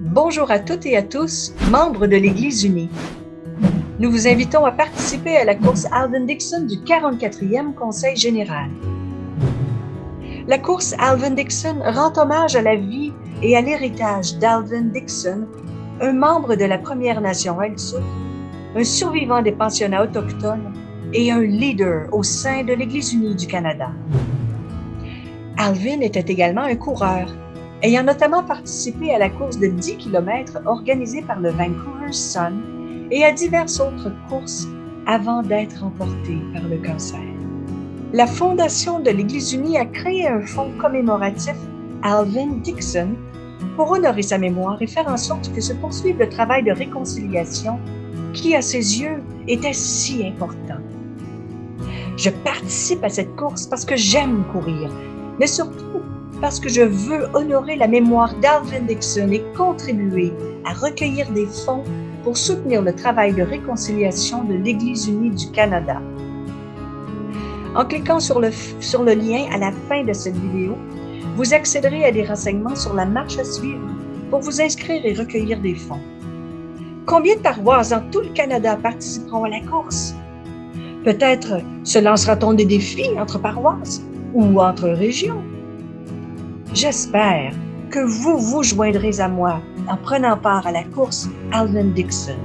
Bonjour à toutes et à tous, membres de l'Église unie. Nous vous invitons à participer à la course Alvin Dixon du 44e Conseil général. La course Alvin Dixon rend hommage à la vie et à l'héritage d'Alvin Dixon, un membre de la Première Nation Haïtsouk, un survivant des pensionnats autochtones et un leader au sein de l'Église unie du Canada. Alvin était également un coureur, ayant notamment participé à la course de 10 km organisée par le Vancouver Sun et à diverses autres courses avant d'être emporté par le cancer. La Fondation de l'Église unie a créé un fonds commémoratif Alvin Dixon pour honorer sa mémoire et faire en sorte que se poursuive le travail de réconciliation qui, à ses yeux, était si important. Je participe à cette course parce que j'aime courir, mais surtout parce que je veux honorer la mémoire d'Alvin Dixon et contribuer à recueillir des fonds pour soutenir le travail de réconciliation de l'Église unie du Canada. En cliquant sur le, sur le lien à la fin de cette vidéo, vous accéderez à des renseignements sur la marche à suivre pour vous inscrire et recueillir des fonds. Combien de paroisses dans tout le Canada participeront à la course? Peut-être se lancera-t-on des défis entre paroisses? Ou entre régions? J'espère que vous vous joindrez à moi en prenant part à la course Alvin Dixon.